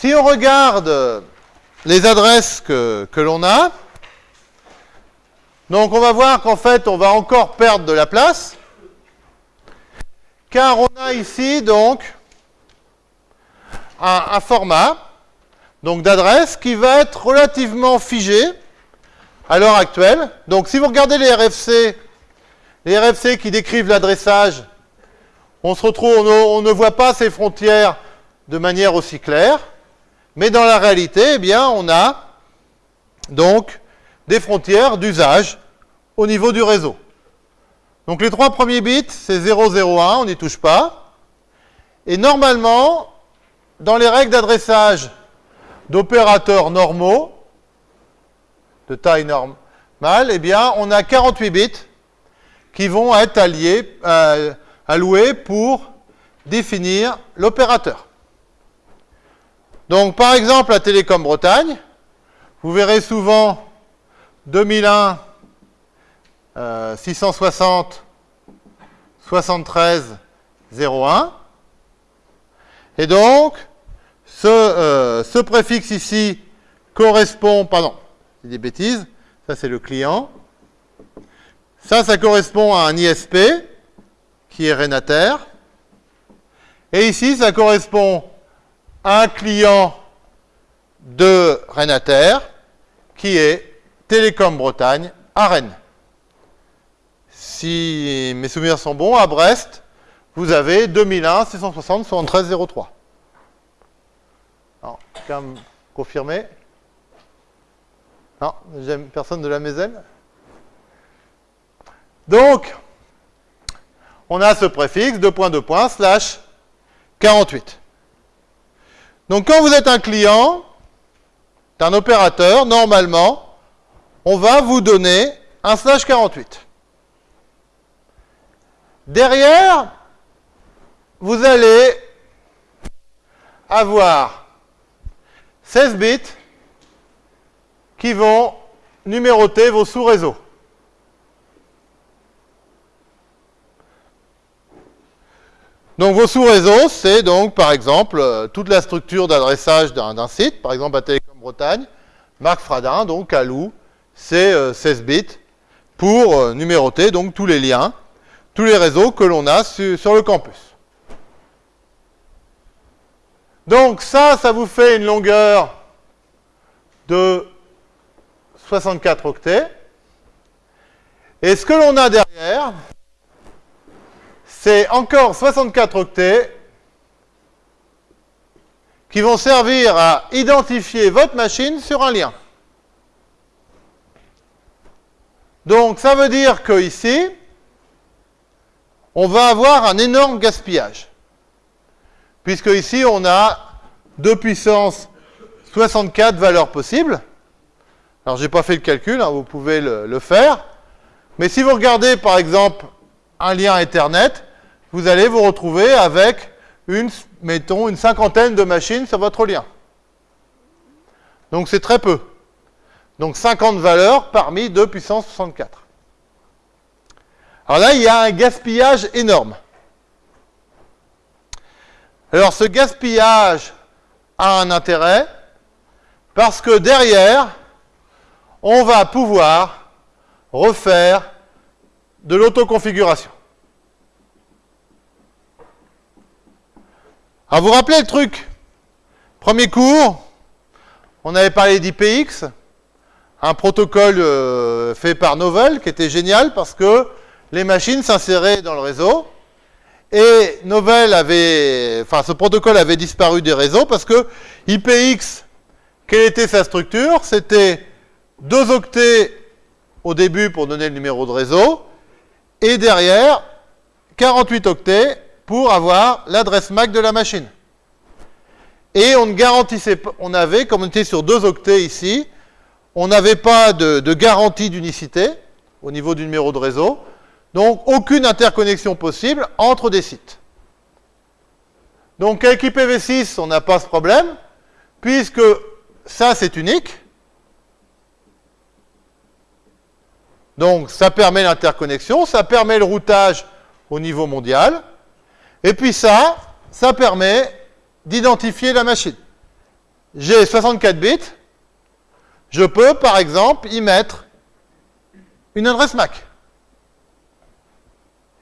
si on regarde les adresses que, l'on a, on va voir qu'en fait, on va encore perdre de la place, car on a ici donc un, format donc d'adresse qui va être relativement figé à l'heure actuelle. Donc si vous regardez les RFC, les RFC qui décrivent l'adressage, on se retrouve, on ne voit pas ces frontières de manière aussi claire, mais dans la réalité, eh on a donc des frontières d'usage au niveau du réseau. Donc les trois premiers bits, c'est 0, 0, 1, on n'y touche pas. Et normalement, dans les règles d'adressage d'opérateurs normaux, de taille normale, eh bien, on a 48 bits qui vont être alliés, euh, alloués pour définir l'opérateur. Donc, par exemple, à Télécom Bretagne, vous verrez souvent 2001 euh, 660 73 01. Et donc, ce, euh, ce préfixe ici correspond, pardon, des bêtises, ça c'est le client. Ça, ça correspond à un ISP, qui est Renater. Et ici, ça correspond un client de Renater, qui est Télécom Bretagne à Rennes. Si mes souvenirs sont bons, à Brest, vous avez 2001 660 73 03. Alors, quand même confirmer. Non, personne de la Mézène. Donc, on a ce préfixe, 2 points, 2 points, slash 48. Donc, quand vous êtes un client d'un opérateur, normalement, on va vous donner un slash 48. Derrière, vous allez avoir 16 bits qui vont numéroter vos sous-réseaux. Donc vos sous-réseaux, c'est donc par exemple euh, toute la structure d'adressage d'un site, par exemple à Télécom Bretagne, Marc Fradin, donc à Lou, c'est 16 bits pour euh, numéroter donc tous les liens, tous les réseaux que l'on a su, sur le campus. Donc ça, ça vous fait une longueur de 64 octets. Et ce que l'on a derrière, c'est encore 64 octets qui vont servir à identifier votre machine sur un lien. Donc ça veut dire que ici, on va avoir un énorme gaspillage. Puisque ici, on a 2 puissance 64 valeurs possibles. Alors, je n'ai pas fait le calcul, hein, vous pouvez le, le, faire. Mais si vous regardez, par exemple, un lien Ethernet, vous allez vous retrouver avec, une, mettons, une cinquantaine de machines sur votre lien. Donc, c'est très peu. Donc, 50 valeurs parmi 2 puissance 64. Alors là, il y a un gaspillage énorme. Alors, ce gaspillage a un intérêt parce que derrière, on va pouvoir refaire de l'autoconfiguration. Alors, vous rappelez le truc? Premier cours, on avait parlé d'IPX, un protocole euh, fait par Novell qui était génial parce que les machines s'inséraient dans le réseau et Novell avait, enfin ce protocole avait disparu des réseaux parce que IPX, quelle était sa structure? C'était deux octets au début pour donner le numéro de réseau, et derrière 48 octets pour avoir l'adresse MAC de la machine. Et on ne garantissait pas, on avait, comme on était sur deux octets ici, on n'avait pas de, de garantie d'unicité au niveau du numéro de réseau, donc aucune interconnexion possible entre des sites. Donc avec IPv6, on n'a pas ce problème, puisque ça c'est unique. Donc ça permet l'interconnexion, ça permet le routage au niveau mondial, et puis ça, ça permet d'identifier la machine. j'ai 64 bits, je peux par exemple y mettre une adresse MAC.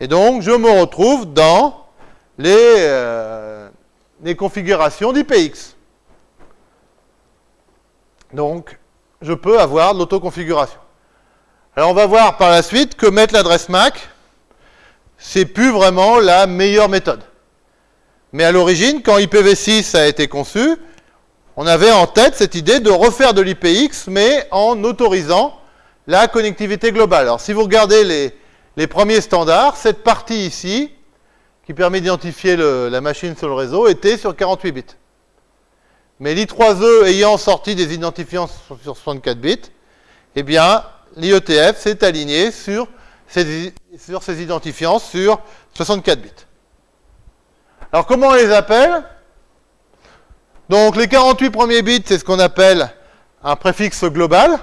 Et donc, je me retrouve dans les, euh, configurations d'IPX. Donc, je peux avoir l'autoconfiguration. Alors, on va voir par la suite que mettre l'adresse MAC, c'est plus vraiment la meilleure méthode. Mais à l'origine, quand IPv6 a été conçu, on avait en tête cette idée de refaire de l'IPX, mais en autorisant la connectivité globale. Alors, si vous regardez les, premiers standards, cette partie ici, qui permet d'identifier la machine sur le réseau, était sur 48 bits. Mais l'I3E ayant sorti des identifiants sur 64 bits, eh bien, l'IETF s'est aligné sur sur ces identifiants sur 64 bits. Alors, comment on les appelle? Donc, les 48 premiers bits, c'est ce qu'on appelle un préfixe global.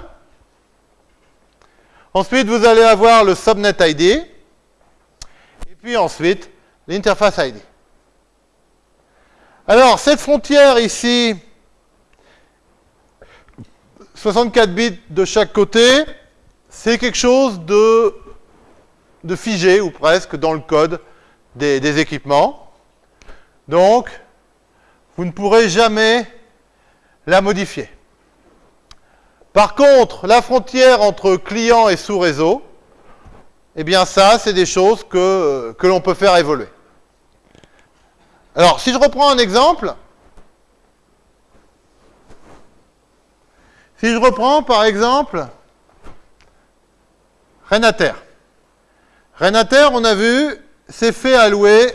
Ensuite, vous allez avoir le subnet ID. Et puis ensuite, l'interface ID. Alors, cette frontière ici, 64 bits de chaque côté, c'est quelque chose de, de, figé, ou presque, dans le code des, équipements. Donc, vous ne pourrez jamais la modifier. Par contre, la frontière entre client et sous-réseau, eh bien ça, c'est des choses que, que l'on peut faire évoluer. Alors, si je reprends un exemple, si je reprends par exemple Renater. Renater, on a vu, c'est fait allouer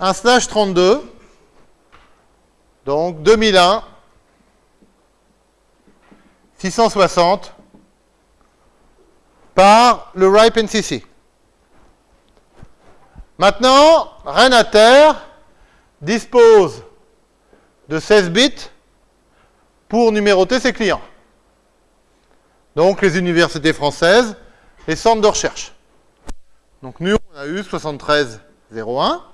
un slash 32, donc 2001, 660 par le RIPE NCC. Maintenant, Renater dispose de 16 bits pour numéroter ses clients. Donc les universités françaises, les centres de recherche. Donc nous, on a eu 7301.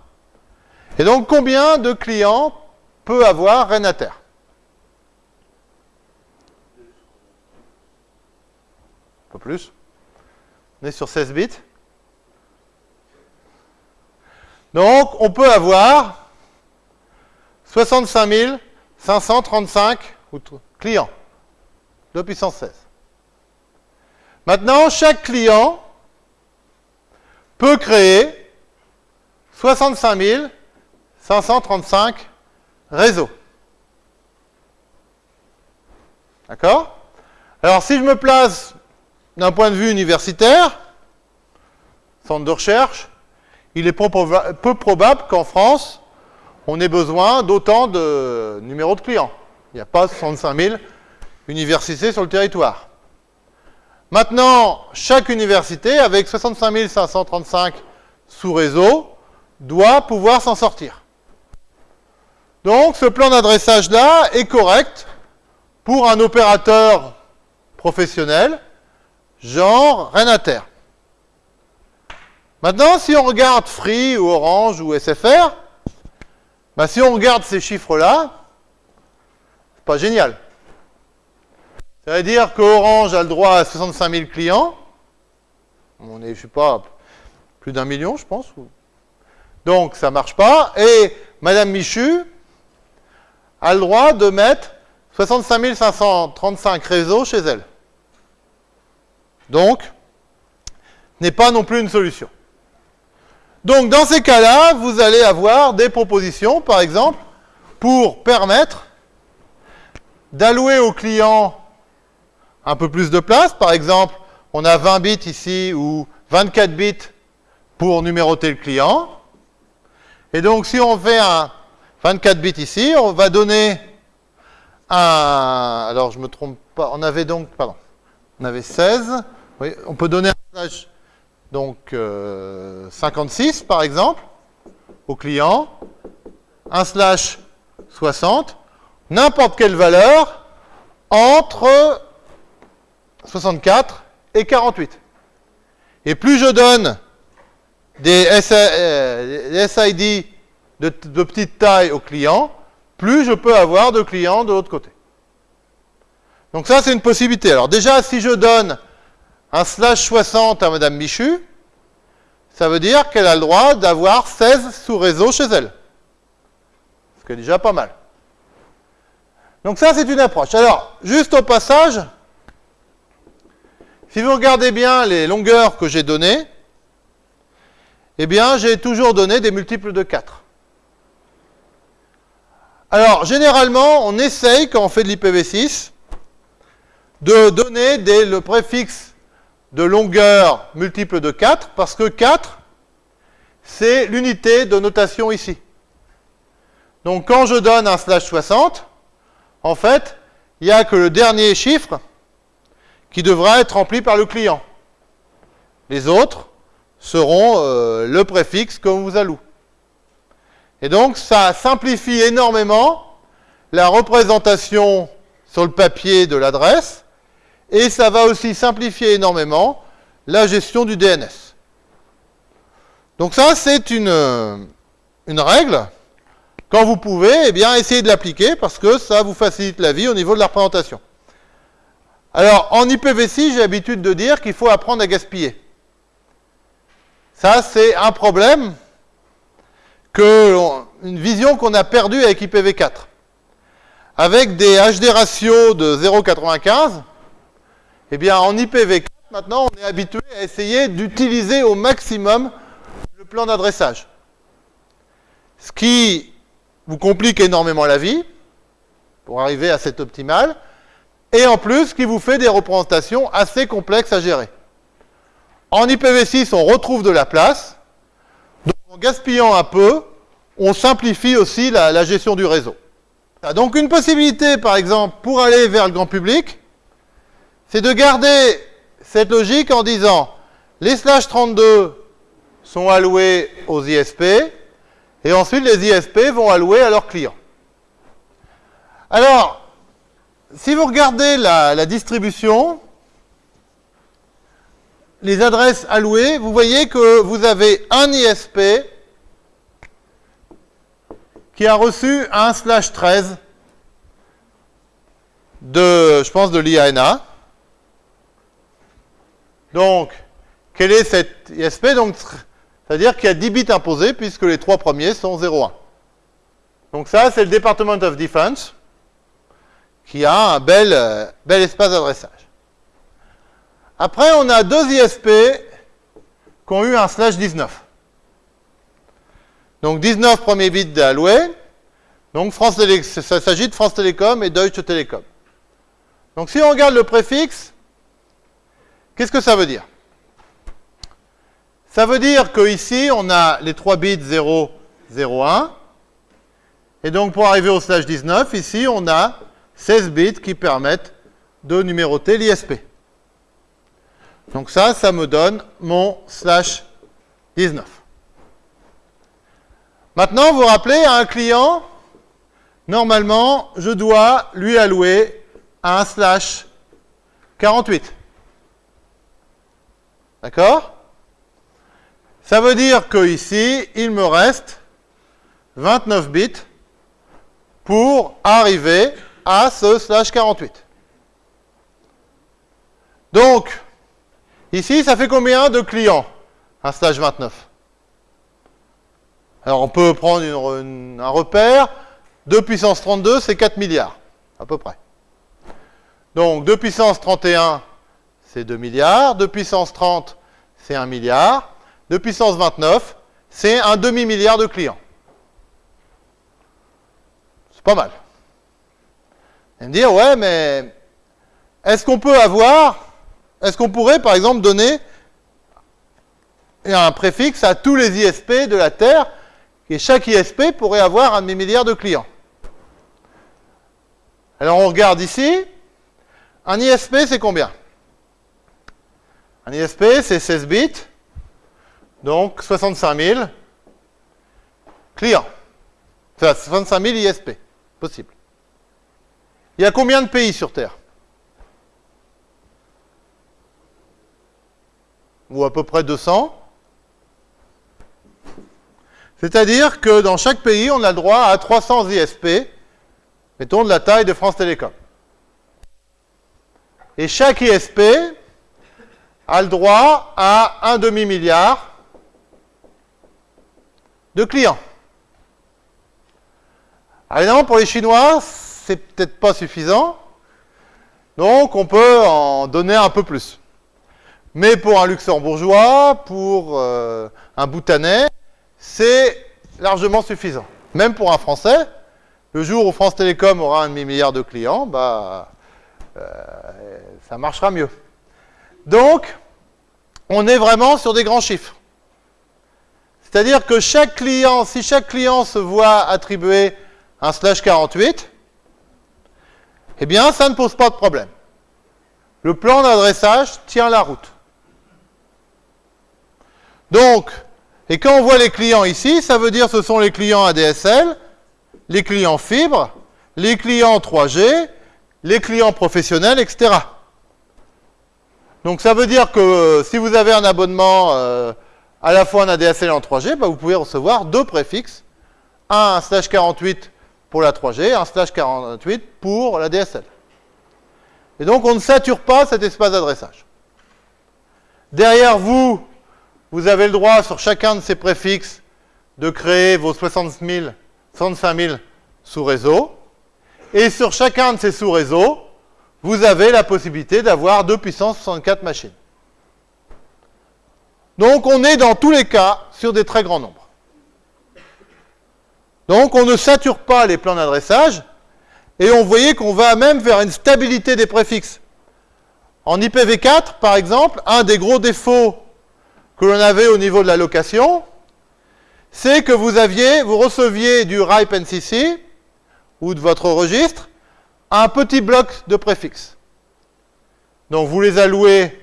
Et donc combien de clients peut avoir Renater plus. On est sur 16 bits. Donc, on peut avoir 65 535 clients de puissance 16. Maintenant, chaque client peut créer 65 535 réseaux. D'accord? Alors, si je me place d'un point de vue universitaire, centre de recherche, il est peu probable qu'en France, on ait besoin d'autant de numéros de clients. Il n'y a pas 65 000 universités sur le territoire. Maintenant, chaque université, avec 65 535 sous-réseaux, doit pouvoir s'en sortir. Donc, ce plan d'adressage-là est correct pour un opérateur professionnel genre Renater. Maintenant, si on regarde Free ou Orange ou SFR, bah, si on regarde ces chiffres-là, c'est pas génial. Ça veut dire qu'Orange a le droit à 65 000 clients. On est, je sais pas, plus d'un million, je pense. Donc, ça marche pas. Et Madame Michu a le droit de mettre 65 535 réseaux chez elle. Donc, n'est pas non plus une solution. Donc, dans ces cas-là, vous allez avoir des propositions, par exemple, pour permettre d'allouer au client un peu plus de place. Par exemple, on a 20 bits ici ou 24 bits pour numéroter le client. Et donc, si on fait un 24 bits ici, on va donner un... Alors, je me trompe pas. On avait donc... Pardon. On avait 16 on peut donner un slash donc 56 euh, par exemple au client, un slash 60, n'importe quelle valeur entre 64 et 48. Et plus je donne des, SID euh, de, petite taille au client, plus je peux avoir de clients de l'autre côté. Donc ça, c'est une possibilité. Alors déjà, si je donne un slash 60 à Madame Michu, ça veut dire qu'elle a le droit d'avoir 16 sous-réseaux chez elle. Ce qui est déjà pas mal. Donc ça, c'est une approche. Alors, juste au passage, si vous regardez bien les longueurs que j'ai données, eh bien, j'ai toujours donné des multiples de 4. Alors, généralement, on essaye, quand on fait de l'IPv6, de donner le préfixe de longueur multiple de 4, parce que 4, c'est l'unité de notation ici. Donc, quand je donne un slash 60, en fait, il n'y a que le dernier chiffre qui devra être rempli par le client. Les autres seront euh, le préfixe qu'on vous alloue. Et donc, ça simplifie énormément la représentation sur le papier de l'adresse, et ça va aussi simplifier énormément la gestion du DNS. Donc ça, c'est une, euh, une règle. Quand vous pouvez, eh bien, essayez de l'appliquer parce que ça vous facilite la vie au niveau de la représentation. Alors, en IPv6, j'ai l'habitude de dire qu'il faut apprendre à gaspiller. Ça, c'est un problème, que, une vision qu'on a perdue avec IPv4. Avec des HD ratios de 0,95, eh bien, en IPv4, maintenant, on est habitué à essayer d'utiliser au maximum le plan d'adressage. Ce qui vous complique énormément la vie, pour arriver à cet optimal, et en plus qui vous fait des représentations assez complexes à gérer. En IPv6, on retrouve de la place, donc en gaspillant un peu, on simplifie aussi la, gestion du réseau. Donc une possibilité, par exemple, pour aller vers le grand public, c'est de garder cette logique en disant les slash 32 sont alloués aux ISP, et ensuite les ISP vont allouer à leurs clients. Alors, si vous regardez la, distribution, les adresses allouées, vous voyez que vous avez un ISP qui a reçu un slash 13 de, je pense, de l'IANA. Donc, quel est cet ISP c'est-à-dire qu'il y a 10 bits imposés puisque les trois premiers sont 0,1. Donc ça, c'est le Department of Defense qui a un bel, euh, bel espace d'adressage. Après, on a deux ISP qui ont eu un slash 19. Donc 19 premiers bits alloués. Donc France Télé, ça s'agit de France Télécom et Deutsche Telekom. Donc si on regarde le préfixe, qu'est-ce que ça veut dire? Ça veut dire qu'ici, on a les 3 bits 0, 0, 1. Et donc pour arriver au slash 19, ici, on a 16 bits qui permettent de numéroter l'ISP. Donc ça, ça me donne mon slash 19. Maintenant, vous vous rappelez, à un client, normalement, je dois lui allouer un slash 48. D'accord? Ça veut dire que ici, il me reste 29 bits pour arriver à ce slash 48. Donc, ici, ça fait combien de clients Un slash 29. Alors, on peut prendre un repère. 2 puissance 32, c'est 4 milliards, à peu près. Donc, 2 puissance 31, c'est 2 milliards. 2 puissance 30, c'est 1 milliard. 2 puissance 29, c'est un demi-milliard de clients. C'est pas mal. Et me dire, ouais, mais est-ce qu'on peut avoir, est-ce qu'on pourrait par exemple donner un préfixe à tous les ISP de la Terre, et chaque ISP pourrait avoir un demi-milliard de clients Alors on regarde ici, un ISP c'est combien? Un ISP c'est 16 bits, donc 65 000 clients. Enfin, 65 000 ISP, possible. Il y a combien de pays sur Terre Ou à peu près 200. C'est-à-dire que dans chaque pays, on a le droit à 300 ISP mettons de la taille de France Télécom. Et chaque ISP a le droit à un demi-milliard de clients. Alors pour les Chinois, c'est peut-être pas suffisant. Donc, on peut en donner un peu plus. Mais pour un luxembourgeois, pour euh, un bhoutanais, c'est largement suffisant. Même pour un Français, le jour où France Télécom aura un demi-milliard de clients, bah, euh, ça marchera mieux. Donc, on est vraiment sur des grands chiffres. C'est-à-dire que chaque client, si chaque client se voit attribuer un slash 48, eh bien, ça ne pose pas de problème. Le plan d'adressage tient la route. Donc, et quand on voit les clients ici, ça veut dire que ce sont les clients ADSL, les clients fibres, les clients 3G, les clients professionnels, etc. Donc ça veut dire que euh, si vous avez un abonnement euh, à la fois en ADSL et en 3G, bah, vous pouvez recevoir deux préfixes, un slash 48 pour la 3G, un slash 48 pour la DSL. Et donc on ne sature pas cet espace d'adressage. Derrière vous, vous avez le droit sur chacun de ces préfixes de créer vos 60 000, 65 000 sous-réseaux. Et sur chacun de ces sous-réseaux, vous avez la possibilité d'avoir 2 puissance 64 machines. Donc on est dans tous les cas sur des très grands nombres. Donc on ne sature pas les plans d'adressage, et on voyait qu'on va même vers une stabilité des préfixes. En IPv4, par exemple, un des gros défauts que l'on avait au niveau de la location, c'est que vous aviez, vous receviez du RIPE NCC ou de votre registre un petit bloc de préfixes. Donc vous les allouez,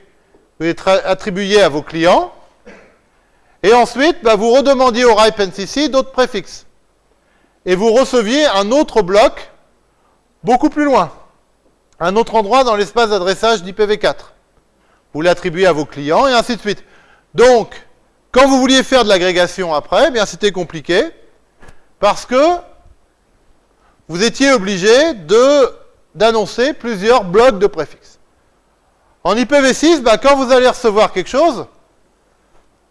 vous les attribuiez à vos clients, et ensuite bah, vous redemandiez au RIPE NCC d'autres préfixes. Et vous receviez un autre bloc beaucoup plus loin, un autre endroit dans l'espace d'adressage d'IPv4. Vous l'attribuez à vos clients et ainsi de suite. Donc, quand vous vouliez faire de l'agrégation après, eh bien c'était compliqué parce que vous étiez obligé d'annoncer plusieurs blocs de préfixes. En IPv6, bah, quand vous allez recevoir quelque chose,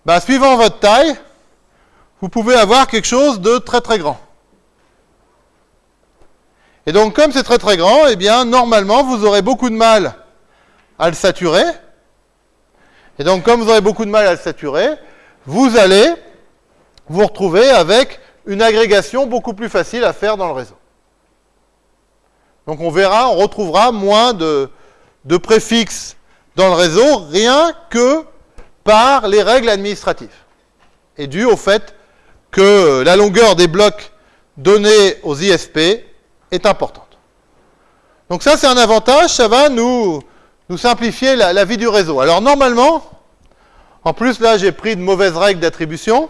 bah, suivant votre taille, vous pouvez avoir quelque chose de très très grand. Et donc, comme c'est très très grand, eh bien, normalement, vous aurez beaucoup de mal à le saturer. Et donc, comme vous aurez beaucoup de mal à le saturer, vous allez vous retrouver avec une agrégation beaucoup plus facile à faire dans le réseau. Donc, on verra, on retrouvera moins de, de préfixes dans le réseau, rien que par les règles administratives. Et dû au fait que la longueur des blocs donnés aux ISP est importante. Donc ça, c'est un avantage, ça va nous, nous simplifier la, vie du réseau. Alors normalement, en plus là, j'ai pris de mauvaises règles d'attribution,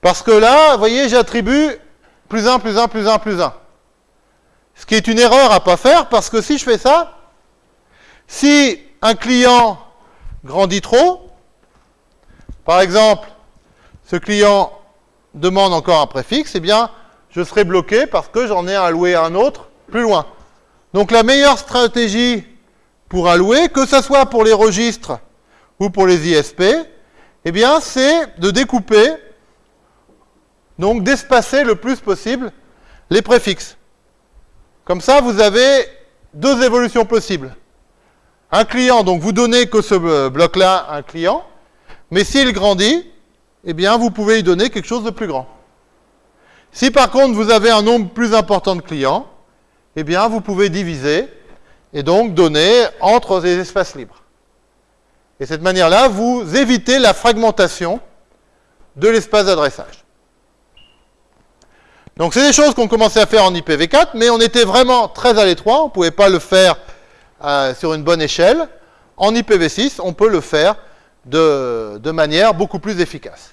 parce que là, vous voyez, j'attribue plus 1, plus 1, plus 1, plus 1. Ce qui est une erreur à pas faire, parce que si je fais ça, si un client grandit trop, par exemple, ce client demande encore un préfixe, eh bien, je serai bloqué parce que j'en ai alloué un autre plus loin. Donc la meilleure stratégie pour allouer, que ce soit pour les registres ou pour les ISP, eh bien, c'est de découper, donc d'espacer le plus possible les préfixes. Comme ça, vous avez deux évolutions possibles. Un client, donc vous donnez que ce bloc-là à un client, mais s'il grandit, eh bien, vous pouvez lui donner quelque chose de plus grand. Si par contre vous avez un nombre plus important de clients, eh bien vous pouvez diviser et donc donner entre des espaces libres. Et de cette manière-là, vous évitez la fragmentation de l'espace d'adressage. Donc c'est des choses qu'on commençait à faire en IPv4, mais on était vraiment très à l'étroit, on ne pouvait pas le faire euh, sur une bonne échelle. En IPv6, on peut le faire de manière beaucoup plus efficace.